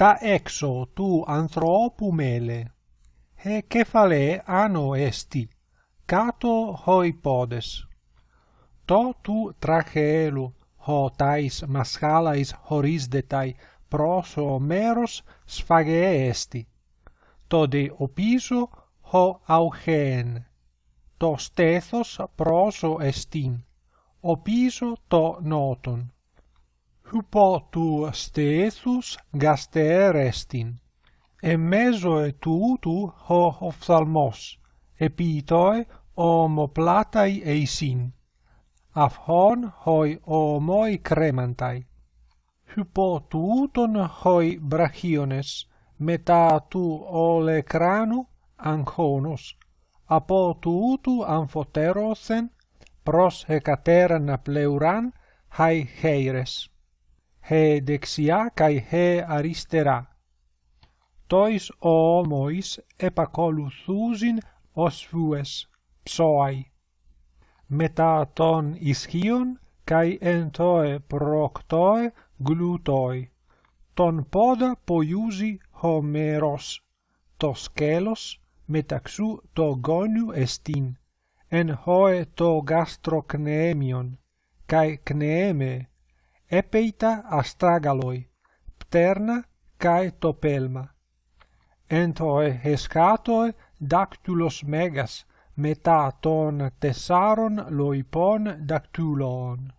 ta exo tu anthropu mele. He cephale ano esti, cato hoi podes. To tu trachelo ho tais maschalais horisdetai proso meros sphage esti. To de opiso ho augen. To stethos proso estin, opiso to noton hypotu stesus gaster estin. E mesoe tu ho ophthalmos, epitoi omoplatai eisin. Af hon hoi omoi cremantai. Hypotuuton hoi brachiones, meta tu olecranu anchonos, apo tuutu amphoterosen, pros hecateran pleuran, hai heires he dexia kai he aristera. Tois o mois os osvues psoai. Μετά των ισχύων καί εν τοε προκτοε γλουτοι. Τον πόδα ποιούζει χωμέρος, το σκέλος μεταξύ το γόνιου εστίν, εν χώε το γάστρο κνεέμιον, καί epeita astragaloi, pterna cae topelma. Entoi hescatoi dactylos megas, meta ton tessaron loipon dactyloon.